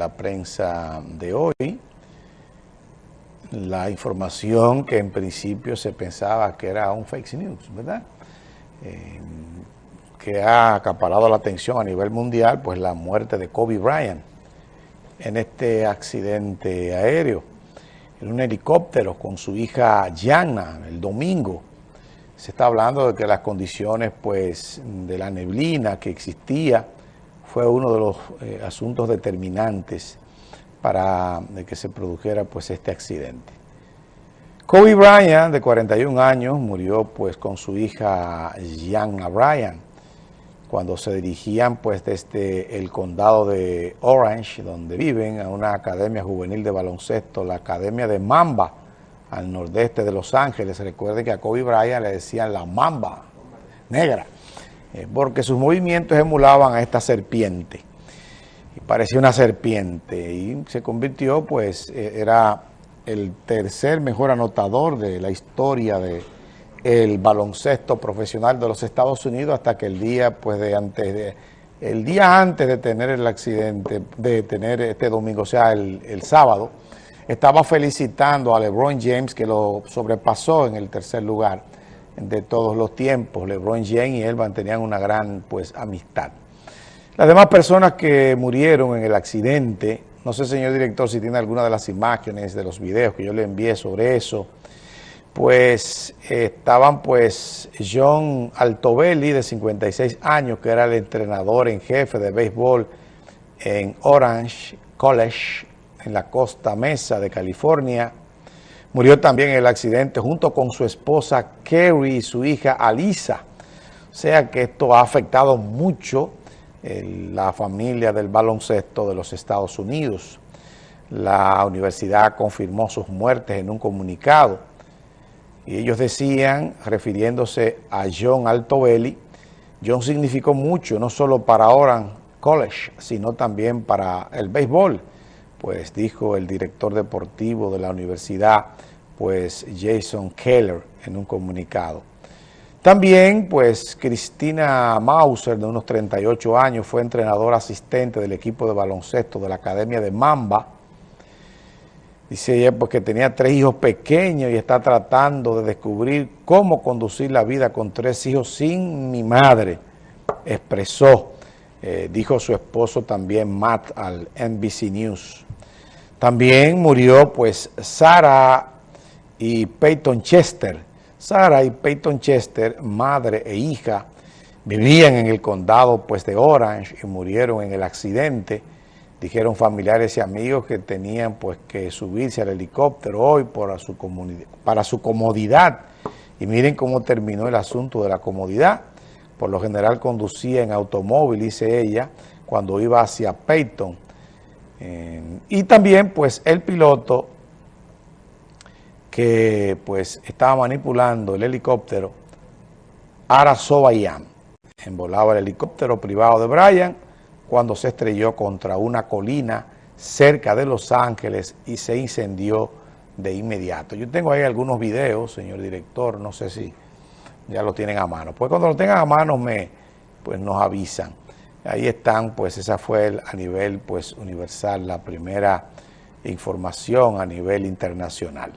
la prensa de hoy. La información que en principio se pensaba que era un fake news, ¿verdad? Eh, que ha acaparado la atención a nivel mundial, pues la muerte de Kobe Bryant en este accidente aéreo, en un helicóptero con su hija Gianna el domingo. Se está hablando de que las condiciones pues de la neblina que existía fue uno de los eh, asuntos determinantes para que se produjera pues este accidente. Kobe Bryant, de 41 años, murió pues con su hija Gianna Bryant cuando se dirigían pues desde el condado de Orange, donde viven, a una academia juvenil de baloncesto, la Academia de Mamba, al nordeste de Los Ángeles. Recuerden que a Kobe Bryant le decían la Mamba negra, eh, porque sus movimientos emulaban a esta serpiente. Y parecía una serpiente y se convirtió, pues, eh, era el tercer mejor anotador de la historia de el baloncesto profesional de los Estados Unidos hasta que el día pues de antes de el día antes de tener el accidente, de tener este domingo, o sea, el, el sábado, estaba felicitando a LeBron James que lo sobrepasó en el tercer lugar de todos los tiempos. LeBron James y él mantenían una gran pues amistad. Las demás personas que murieron en el accidente, no sé señor director si tiene alguna de las imágenes de los videos que yo le envié sobre eso, pues estaban pues John Altobelli, de 56 años, que era el entrenador en jefe de béisbol en Orange College, en la costa mesa de California. Murió también en el accidente junto con su esposa Kerry y su hija Alisa. O sea que esto ha afectado mucho la familia del baloncesto de los Estados Unidos. La universidad confirmó sus muertes en un comunicado y ellos decían, refiriéndose a John Altobelli, John significó mucho, no solo para Oran College, sino también para el béisbol, pues dijo el director deportivo de la universidad, pues Jason Keller, en un comunicado. También, pues, Cristina Mauser, de unos 38 años, fue entrenadora asistente del equipo de baloncesto de la Academia de Mamba, Dice ella porque tenía tres hijos pequeños y está tratando de descubrir cómo conducir la vida con tres hijos sin mi madre, expresó, eh, dijo su esposo también Matt al NBC News. También murió pues Sara y Peyton Chester. Sara y Peyton Chester, madre e hija, vivían en el condado pues de Orange y murieron en el accidente Dijeron familiares y amigos que tenían pues que subirse al helicóptero hoy para su, para su comodidad. Y miren cómo terminó el asunto de la comodidad. Por lo general conducía en automóvil, dice ella, cuando iba hacia Peyton. Y también pues el piloto que pues estaba manipulando el helicóptero, Ara Sobayam, envolaba el helicóptero privado de Brian, cuando se estrelló contra una colina cerca de Los Ángeles y se incendió de inmediato. Yo tengo ahí algunos videos, señor director, no sé si ya lo tienen a mano. Pues cuando lo tengan a mano me, pues nos avisan. Ahí están, pues esa fue a nivel pues universal la primera información a nivel internacional.